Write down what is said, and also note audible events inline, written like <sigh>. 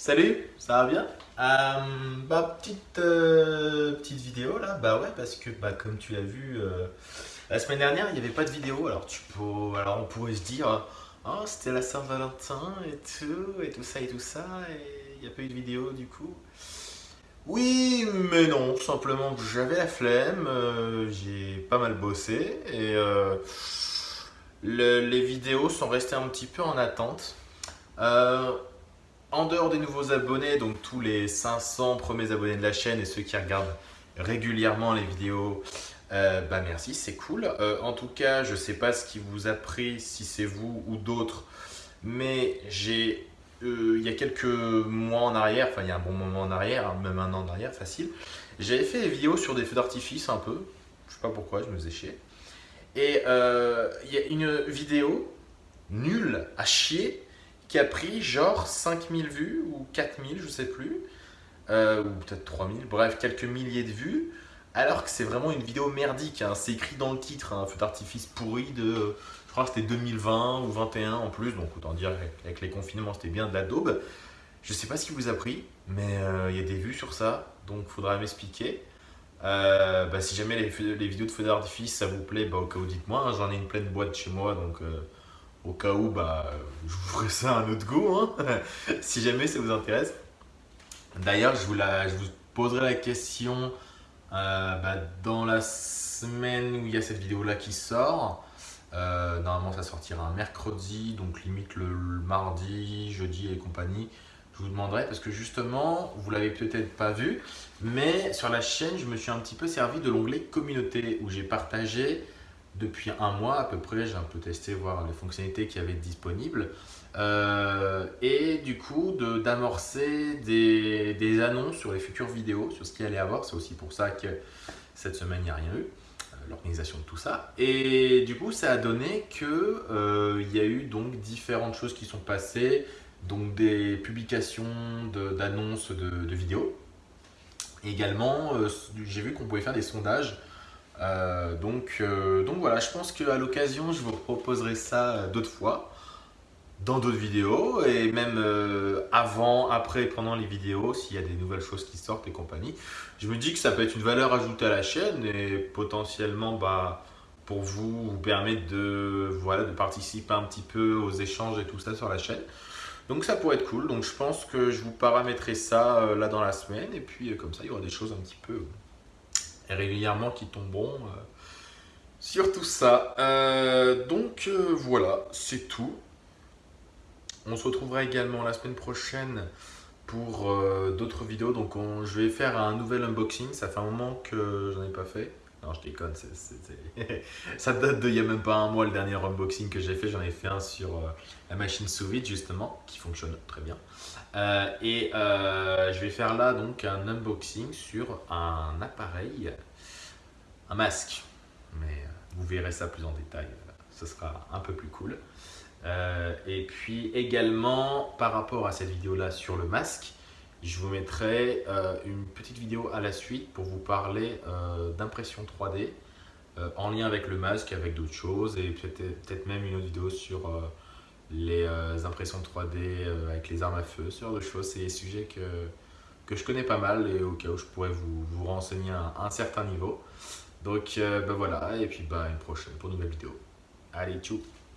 Salut, ça va bien? Euh, bah, petite, euh, petite vidéo là, bah ouais, parce que bah, comme tu l'as vu, euh, la semaine dernière, il n'y avait pas de vidéo. Alors, tu peux, alors on pourrait se dire, oh, c'était la Saint-Valentin et tout, et tout ça et tout ça, et il n'y a pas eu de vidéo du coup. Oui, mais non, simplement j'avais la flemme, j'ai pas mal bossé, et les vidéos sont restées un petit peu en attente. En dehors des nouveaux abonnés, donc tous les 500 premiers abonnés de la chaîne et ceux qui regardent régulièrement les vidéos, euh, bah merci, c'est cool. Euh, en tout cas, je ne sais pas ce qui vous a pris, si c'est vous ou d'autres, mais j'ai, euh, il y a quelques mois en arrière, enfin il y a un bon moment en arrière, hein, même un an en arrière, facile, j'avais fait des vidéos sur des feux d'artifice un peu, je sais pas pourquoi, je me faisais chier. Et il y a une vidéo nulle à chier qui a pris genre 5000 vues ou 4000, je sais plus, euh, ou peut-être 3000, bref, quelques milliers de vues, alors que c'est vraiment une vidéo merdique. Hein. C'est écrit dans le titre, un hein, feu d'artifice pourri de, je crois que c'était 2020 ou 21 en plus, donc autant dire avec les confinements, c'était bien de la daube. Je sais pas ce qui vous a pris, mais euh, il y a des vues sur ça, donc faudra m'expliquer. Euh, bah, si jamais les, vidéos de feu d'artifice ça vous plaît, bah, au cas où dites-moi, hein. j'en ai une pleine boîte chez moi, donc au cas où, bah, je vous ferai ça un autre goût, hein, <laughs> si jamais ça vous intéresse. D'ailleurs, je, vous je vous poserai la question euh, bah, dans la semaine où il y a cette vidéo-là qui sort. Euh, normalement, ça sortira un mercredi, donc limite le, mardi, jeudi et compagnie. Je vous demanderai parce que justement, vous l'avez peut-être pas vu, mais sur la chaîne, je me suis un petit peu servi de l'onglet communauté où j'ai partagé depuis un mois à peu près, j'ai un peu testé, voir les fonctionnalités qui avaient disponibles. Euh, et du coup, d'amorcer des, des, annonces sur les futures vidéos, sur ce qu'il allait avoir. C'est aussi pour ça que cette semaine, il n'y a rien eu, euh, l'organisation de tout ça. Et du coup, ça a donné qu'il euh, y a eu donc différentes choses qui sont passées, donc des publications d'annonces de, de, vidéos. Également, j'ai vu qu'on pouvait faire des sondages euh, donc, euh, donc voilà, je pense qu'à l'occasion, je vous proposerai ça euh, d'autres fois dans d'autres vidéos et même avant, après, pendant les vidéos, s'il y a des nouvelles choses qui sortent et compagnie. Je me dis que ça peut être une valeur ajoutée à la chaîne et potentiellement bah, pour vous, vous permettre de, voilà, de participer un petit peu aux échanges et tout ça sur la chaîne. Donc ça pourrait être cool, donc je pense que je vous paramétrerai ça là dans la semaine et puis comme ça il y aura des choses un petit peu régulièrement qui tomberont euh, sur tout ça. Euh, donc euh, voilà, c'est tout. On se retrouvera également la semaine prochaine pour d'autres vidéos. Donc je vais faire un nouvel unboxing. Ça fait un moment que j'en ai pas fait. Non, je déconne, <laughs> ça date de il n'y a même pas un mois le dernier unboxing que j'ai fait. J'en ai fait un sur la machine sous vide justement, qui fonctionne très bien. et je vais faire là donc un unboxing sur un appareil un masque. Mais euh, vous verrez ça plus en détail, euh, ce sera un peu plus cool. Euh, et puis également, par rapport à cette vidéo-là sur le masque, je vous mettrai une petite vidéo à la suite pour vous parler d'impression 3D en lien avec le masque, avec d'autres choses et peut-être même une autre vidéo sur les impressions 3D avec les armes à feu, ce genre de choses. C'est des sujets que, que je connais pas mal et au cas où je pourrais vous, vous renseigner à un certain niveau. Donc euh, ben voilà, et puis bah, une prochaine pour une nouvelle vidéo. Allez, tchou